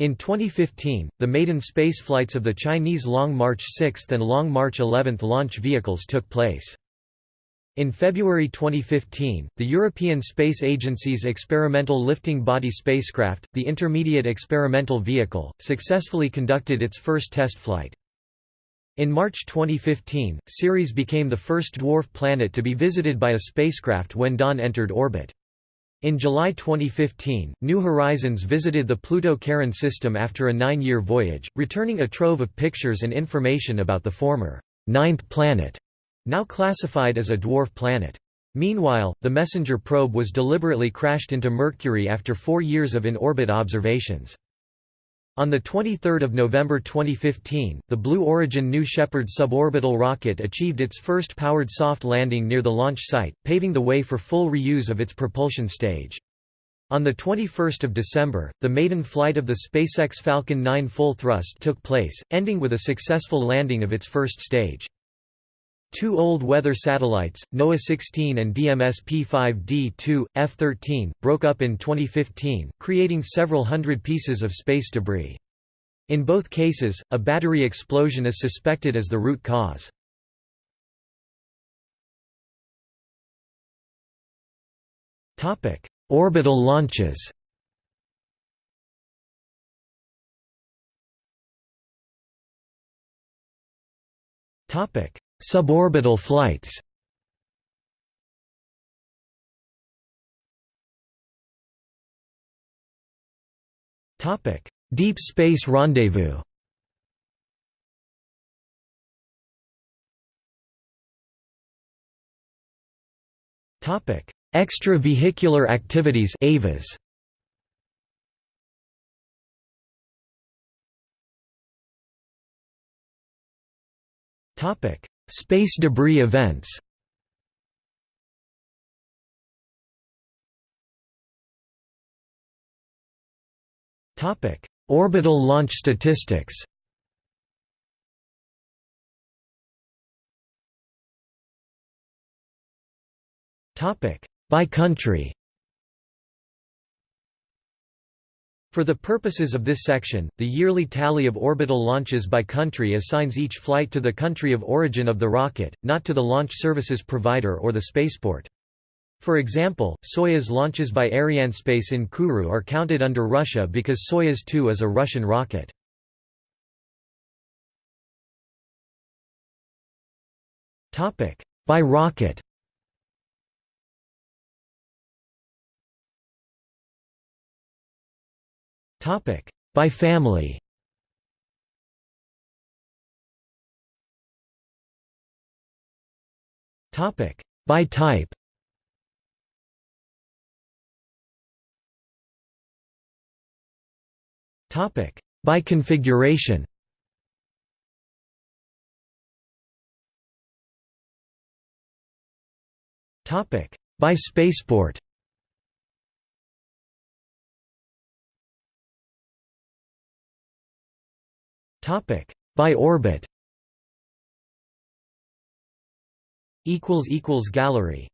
In 2015, the maiden spaceflights of the Chinese Long March 6 and Long March 11 launch vehicles took place. In February 2015, the European Space Agency's experimental lifting body spacecraft, the Intermediate Experimental Vehicle, successfully conducted its first test flight. In March 2015, Ceres became the first dwarf planet to be visited by a spacecraft when Dawn entered orbit. In July 2015, New Horizons visited the Pluto-Charon system after a nine-year voyage, returning a trove of pictures and information about the former ninth planet now classified as a dwarf planet. Meanwhile, the MESSENGER probe was deliberately crashed into Mercury after four years of in-orbit observations. On 23 November 2015, the Blue Origin New Shepard suborbital rocket achieved its first powered soft landing near the launch site, paving the way for full reuse of its propulsion stage. On 21 December, the maiden flight of the SpaceX Falcon 9 full thrust took place, ending with a successful landing of its first stage. Two old weather satellites, NOAA 16 and DMS P5D2, F13, broke up in 2015, creating several hundred pieces of space debris. In both cases, a battery explosion is suspected as the root cause. Orbital launches Topic: Suborbital flights Topic Deep Space Rendezvous Topic: Extravehicular activities EVAs. Topic Space debris events Orbital launch statistics By country For the purposes of this section, the yearly tally of orbital launches by country assigns each flight to the country of origin of the rocket, not to the launch services provider or the spaceport. For example, Soyuz launches by Arianespace in Kourou are counted under Russia because Soyuz 2 is a Russian rocket. By rocket By family. By type. Topic. By configuration. Topic. By spaceport by orbit. Gallery.